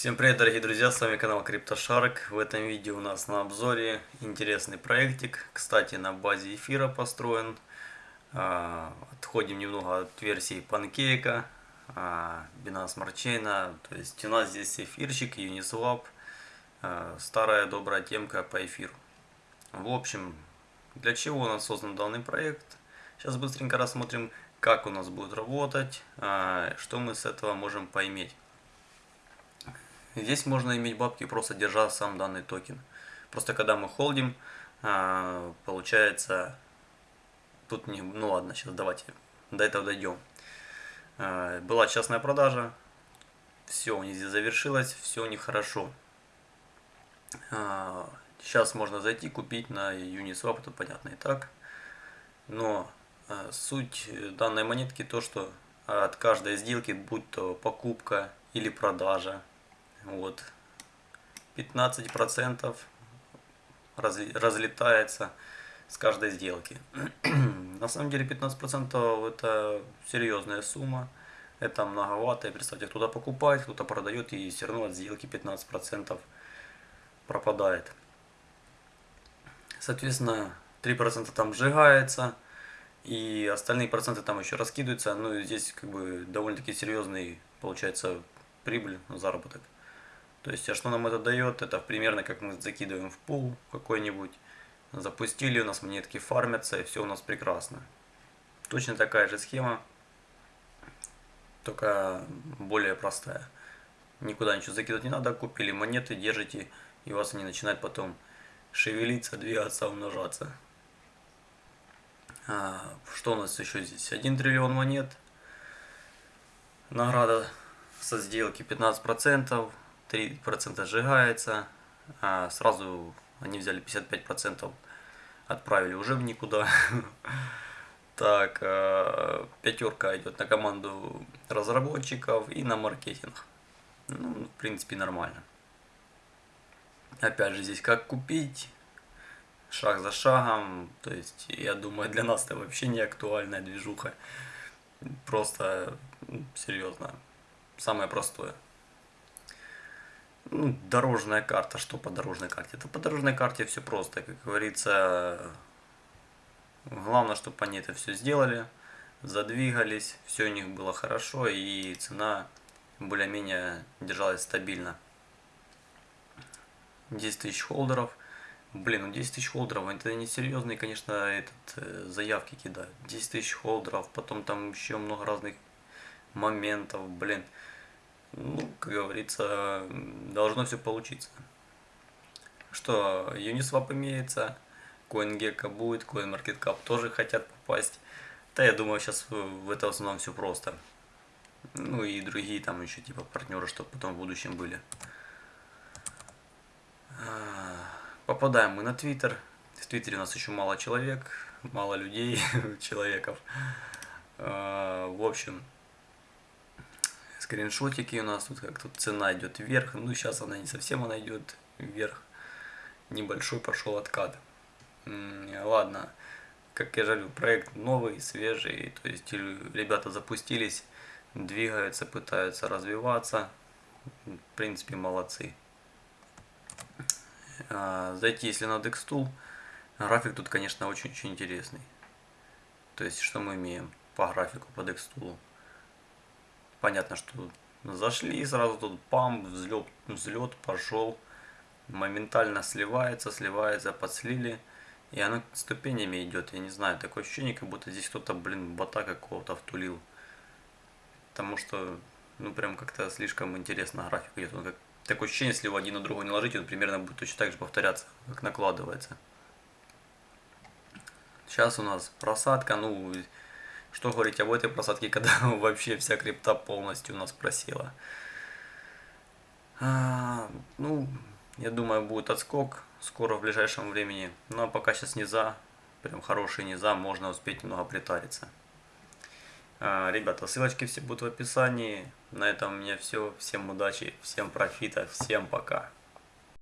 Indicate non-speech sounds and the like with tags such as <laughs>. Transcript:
Всем привет, дорогие друзья, с вами канал CryptoShark. В этом видео у нас на обзоре интересный проектик, кстати, на базе эфира построен. А, отходим немного от версии Pancake, а, Binance Smart Chain. То есть у нас здесь эфирчик, Uniswap, а, старая добрая темка по эфиру. В общем, для чего у нас создан данный проект? Сейчас быстренько рассмотрим, как у нас будет работать, что мы с этого можем поиметь. Здесь можно иметь бабки, просто держа сам данный токен. Просто когда мы холдим, а, получается, тут не, ну ладно, сейчас давайте до этого дойдем. А, была частная продажа, все у них здесь завершилось, все у них хорошо. Сейчас а, можно зайти, купить на Uniswap, это понятно и так. Но суть данной монетки то, что от каждой сделки, будь то покупка или продажа, вот 15 процентов разлетается с каждой сделки. <clears throat> На самом деле 15 процентов это серьезная сумма. Это многовато. И представьте, кто-то покупает, кто-то продает, и все равно от сделки 15 процентов пропадает. Соответственно, 3 процента там сжигается, и остальные проценты там еще раскидываются. Ну и здесь как бы довольно-таки серьезный получается прибыль, заработок. То есть, а что нам это дает? Это примерно как мы закидываем в пул какой-нибудь, запустили, у нас монетки фармятся, и все у нас прекрасно. Точно такая же схема, только более простая. Никуда ничего закидывать не надо, купили монеты, держите, и у вас они начинают потом шевелиться, двигаться, умножаться. А, что у нас еще здесь? 1 триллион монет. Награда со сделки 15%. 3% сжигается, а сразу они взяли 55%, отправили уже в никуда. <laughs> Так, а, пятерка идет на команду разработчиков и на маркетинг. Ну, в принципе, нормально. Опять же, здесь как купить, шаг за шагом. То есть, я думаю, для нас это вообще не актуальная движуха. Просто, серьезно, самое простое ну, дорожная карта. Что по дорожной карте? Это по дорожной карте все просто. Как говорится, главное, чтобы они это все сделали, задвигались, все у них было хорошо и цена более-менее держалась стабильно. 10 тысяч холдеров. Блин, ну 10 тысяч холдеров, это не серьезные, конечно, этот, э, заявки кидают. 10 тысяч холдеров, потом там еще много разных моментов, блин ну, как говорится, должно все получиться. Что Uniswap имеется, CoinGecko будет, CoinMarketCap тоже хотят попасть. Да, я думаю, сейчас в это основном все просто. Ну и другие там еще типа партнеры, чтобы потом в будущем были. А, попадаем мы на Твиттер. В Твиттере у нас еще мало человек, мало людей, <laughs> человеков. А, в общем, скриншотики у нас тут как тут цена идет вверх. Ну, сейчас она не совсем она идет вверх. Небольшой пошел откат. Ладно, как я жалю, проект новый, свежий. То есть ребята запустились, двигаются, пытаются развиваться. В принципе, молодцы. А, зайти, если на Dextool, график тут, конечно, очень-очень интересный. То есть, что мы имеем по графику по Dextool? Понятно, что зашли, сразу тут пам, взлет, взлет пошел, моментально сливается, сливается, подслили, и оно ступенями идет, я не знаю, такое ощущение, как будто здесь кто-то, блин, бота какого-то втулил, потому что, ну, прям как-то слишком интересно график идет, он как, такое ощущение, если его один на другой не ложить, он примерно будет точно так же повторяться, как накладывается. Сейчас у нас просадка, ну, что говорить об этой просадке, <laughs> когда вообще вся крипта полностью нас просела. А, ну, я думаю, будет отскок скоро в ближайшем времени. Но пока сейчас низа, прям хороший низа, можно успеть немного притариться. А, ребята, ссылочки все будут в описании. На этом у меня все. Всем удачи, всем профита, всем пока.